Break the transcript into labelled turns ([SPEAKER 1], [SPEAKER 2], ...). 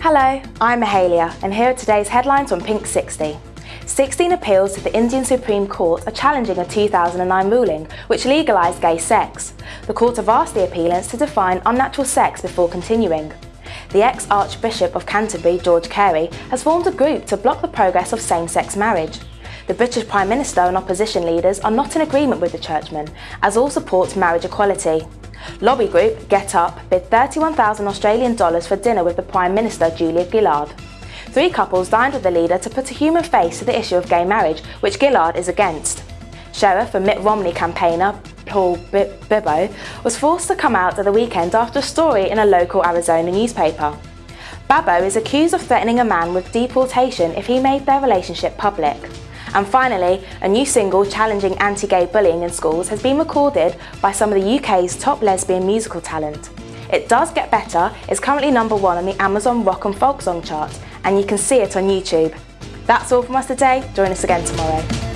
[SPEAKER 1] Hello, I'm Mahalia and here are today's headlines on Pink 60. 16 appeals to the Indian Supreme Court are challenging a 2009 ruling which legalised gay sex. The court have asked the appealants to define unnatural sex before continuing. The ex-Archbishop of Canterbury, George Carey, has formed a group to block the progress of same-sex marriage. The British Prime Minister and opposition leaders are not in agreement with the churchman, as all support marriage equality. Lobby group Get Up bid 31,000 Australian dollars for dinner with the Prime Minister Julia Gillard. Three couples dined with the leader to put a human face to the issue of gay marriage, which Gillard is against. Sheriff and Mitt Romney campaigner Paul Babeu was forced to come out at the weekend after a story in a local Arizona newspaper. Babeu is accused of threatening a man with deportation if he made their relationship public. And finally, a new single challenging anti-gay bullying in schools has been recorded by some of the UK's top lesbian musical talent. It does get better, it's currently number one on the Amazon Rock and Folk Song chart, and you can see it on YouTube. That's all from us today, join us again tomorrow.